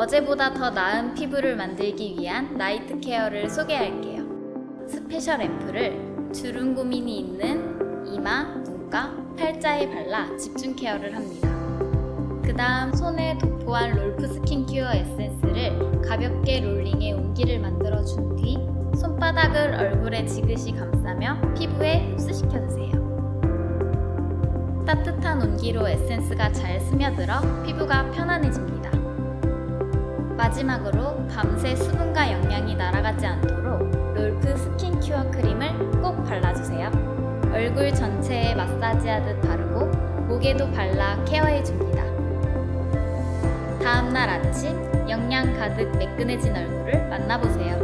어제보다 더 나은 피부를 만들기 위한 night care를 소개할게요. special 앰플을 주름 고민이 있는 이마, 눈가, 팔자에 발라 집중 care를 합니다. 그 다음 손에 도포한 롤프 스킨큐어 에센스를 가볍게 롤링해 온기를 만들어준 뒤 손바닥을 얼굴에 지그시 감싸며 피부에 흡수시켜주세요. 따뜻한 온기로 에센스가 잘 스며들어 피부가 편안해집니다. 마지막으로 밤새 수분과 영양이 날아가지 않도록 롤프 스킨큐어 크림을 꼭 발라주세요. 얼굴 전체에 마사지하듯 바르고 목에도 발라 케어해줍니다. 다음날 아침 영양 가득 매끈해진 얼굴을 만나보세요.